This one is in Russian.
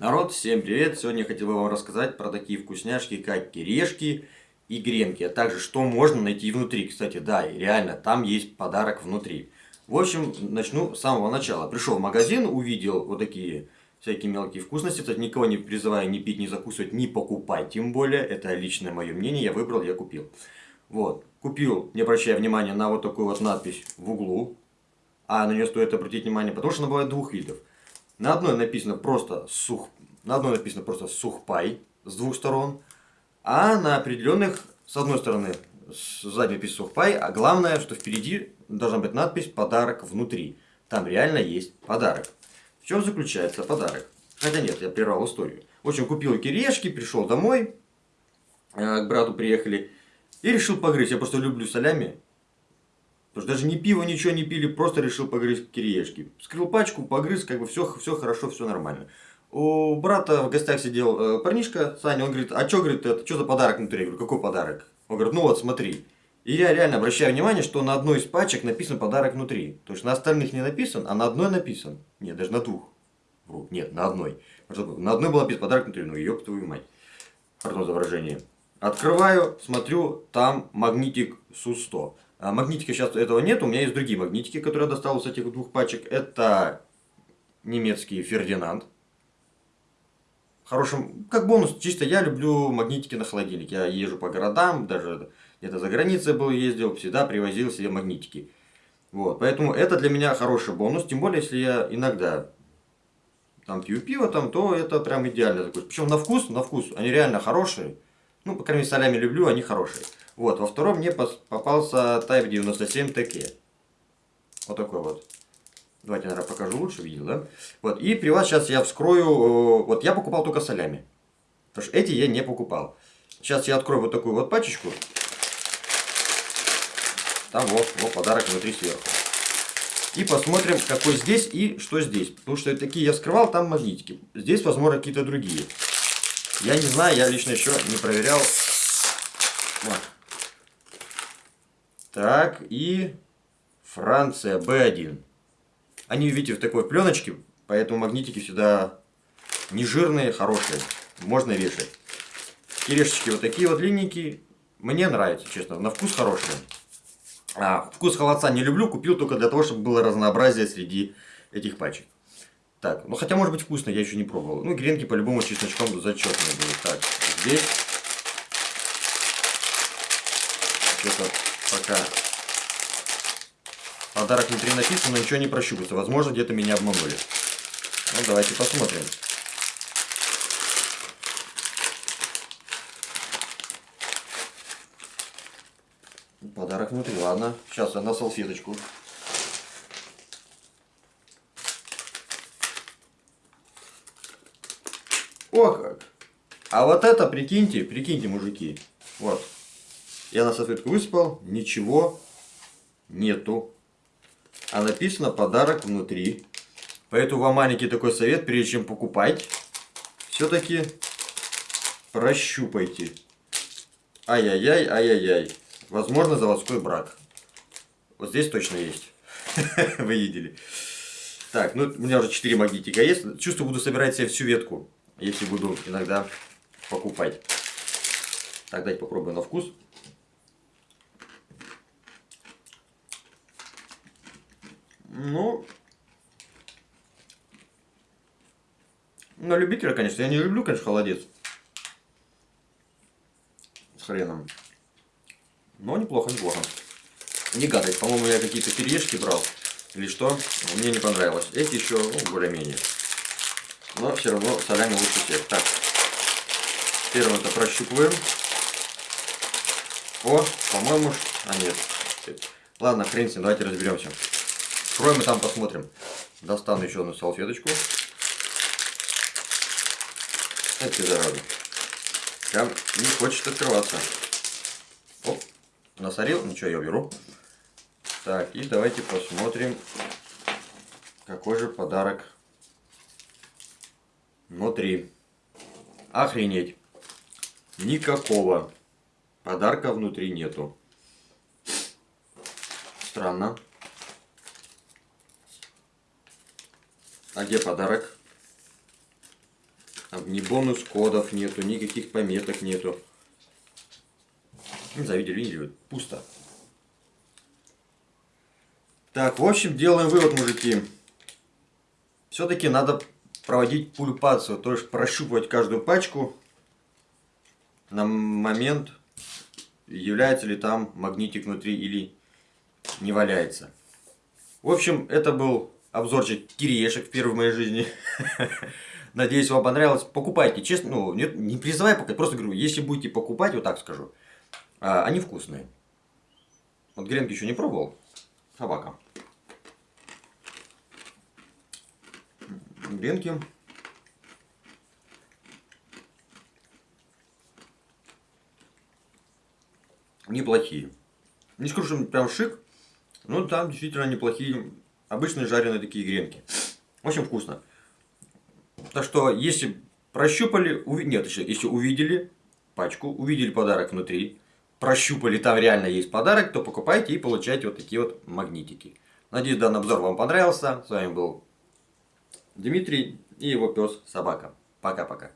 Народ, всем привет! Сегодня я хотел бы вам рассказать про такие вкусняшки, как кирешки и гренки, а также что можно найти внутри. Кстати, да, реально, там есть подарок внутри. В общем, начну с самого начала. Пришел в магазин, увидел вот такие всякие мелкие вкусности. Кстати, никого не призываю ни пить, ни закусывать, ни покупать, тем более. Это личное мое мнение, я выбрал, я купил. Вот, купил, не обращая внимания на вот такую вот надпись в углу. А на нее стоит обратить внимание, потому что она бывает двух видов. На одной написано просто сух, на одной написано просто сухпай с двух сторон, а на определенных с одной стороны сзади написано сухпай, а главное, что впереди должна быть надпись подарок внутри. Там реально есть подарок. В чем заключается подарок? Хотя нет, я прервал историю. В общем, купил кирешки, пришел домой, э, к брату приехали и решил погрызть. Я просто люблю солями. Потому что даже ни пиво, ничего не пили, просто решил погрызть кириешки. Скрыл пачку, погрыз, как бы все, все хорошо, все нормально. У брата в гостях сидел э, парнишка, Саня, он говорит, а что, говорит, это, что за подарок внутри? Я говорю, какой подарок? Он говорит, ну вот, смотри. И я реально обращаю внимание, что на одной из пачек написан подарок внутри. То есть на остальных не написан, а на одной написан. Нет, даже на двух. Нет, на одной. На одной был написан подарок внутри. Ну, ёб твою мать. Пардон за выражение. Открываю, смотрю, там магнитик СУ-100. А магнитика сейчас этого нет, у меня есть другие магнитики, которые я достал с этих двух пачек. Это немецкий Фердинанд. Хорошим, как бонус, чисто я люблю магнитики на холодильник. Я езжу по городам, даже где-то за границей был, ездил, всегда привозил себе магнитики. Вот, поэтому это для меня хороший бонус, тем более, если я иногда там пью пиво, там, то это прям идеально. Причем на вкус, на вкус, они реально хорошие. Ну, по крайней мере, солями люблю, они хорошие. Вот, во втором мне попался Type 97 TK. Вот такой вот. Давайте, наверное, покажу лучше, видел, да? Вот, и при вас сейчас я вскрою, э, вот я покупал только солями. Потому что эти я не покупал. Сейчас я открою вот такую вот пачечку. Там вот, вот подарок внутри сверху. И посмотрим, какой здесь и что здесь. Потому что такие я скрывал, там магнитики. Здесь, возможно, какие-то другие. Я не знаю, я лично еще не проверял. Вот. Так, и Франция, B1. Они, видите, в такой пленочке, поэтому магнитики всегда не жирные, хорошие. Можно вешать. Кирешечки вот такие вот длинненькие. Мне нравится, честно, на вкус хорошие. А, вкус холодца не люблю, купил только для того, чтобы было разнообразие среди этих пачек. Так, ну хотя может быть вкусно, я еще не пробовал. Ну, гренки по-любому чесночком зачетные будут. Так, здесь. Что-то пока подарок внутри написан, но ничего не прощупается. Возможно, где-то меня обманули. Ну, давайте посмотрим. Подарок внутри. Ладно, сейчас я на салфеточку. О как! А вот это, прикиньте, прикиньте, мужики. Вот. Я на салфетку высыпал, ничего нету. А написано подарок внутри. Поэтому вам маленький такой совет, прежде чем покупать, все-таки прощупайте. Ай-яй-яй, ай-яй-яй. Возможно, заводской брак. Вот здесь точно есть. Вы видели. Так, ну у меня уже 4 магнитика есть. Чувствую, буду собирать себе всю ветку, если буду иногда покупать. Так, давайте попробуем на вкус. Ну, на любителя, конечно. Я не люблю, конечно, холодец. С хреном. Но неплохо, неплохо. Не гадость. По-моему, я какие-то кириешки брал. Или что? Мне не понравилось. Эти еще, ну, более-менее. Но все равно солями лучше всех. Так. Первым это прощупываем. О, по-моему, а нет. Ладно, хрен с ним, давайте разберемся. Откроем и там посмотрим. Достану еще одну салфеточку. Это зараза. Прям не хочет открываться. Оп, насорил. Ничего, я беру. Так, и давайте посмотрим, какой же подарок внутри. Охренеть. Никакого подарка внутри нету. Странно. А где подарок? Там ни бонус кодов нету, никаких пометок нету. Не знаю, видели, видели, пусто. Так, в общем, делаем вывод, мужики. Все-таки надо проводить пульпацию, то есть прощупывать каждую пачку на момент, является ли там магнитик внутри или не валяется. В общем, это был обзорчик кириешек в первой моей жизни. Надеюсь, вам понравилось. Покупайте, честно, ну, не, не призывай покупать, просто говорю, если будете покупать, вот так скажу, а, они вкусные. Вот гренки еще не пробовал. Собака. Гренки. Неплохие. Не скажу, что прям шик, но там действительно неплохие, обычные жареные такие гренки. Общем, вкусно. Так что, если прощупали, уви... нет, еще, если увидели пачку, увидели подарок внутри, прощупали, там реально есть подарок, то покупайте и получайте вот такие вот магнитики. Надеюсь, данный обзор вам понравился. С вами был Дмитрий и его пес Собака. Пока-пока.